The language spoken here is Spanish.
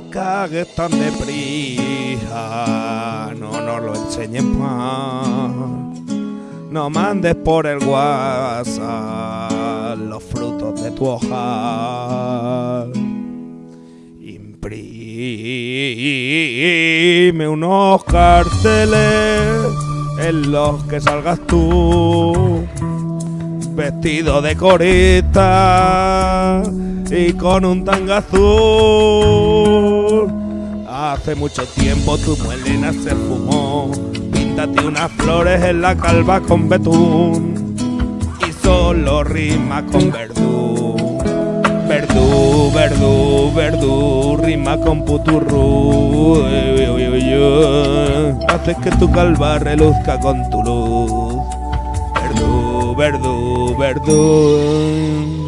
pagues tan deprisa, no nos lo enseñes más. No mandes por el WhatsApp los frutos de tu hoja. Imprime unos carteles en los que salgas tú vestido de corista y con un tanga azul. Hace mucho tiempo tu melena se fumó, píntate unas flores en la calva con betún y solo rima con verdú. Verdú, verdú, verdú, rima con puturru. Haces que tu calva reluzca con tu luz. Verdú, verdú, verdú.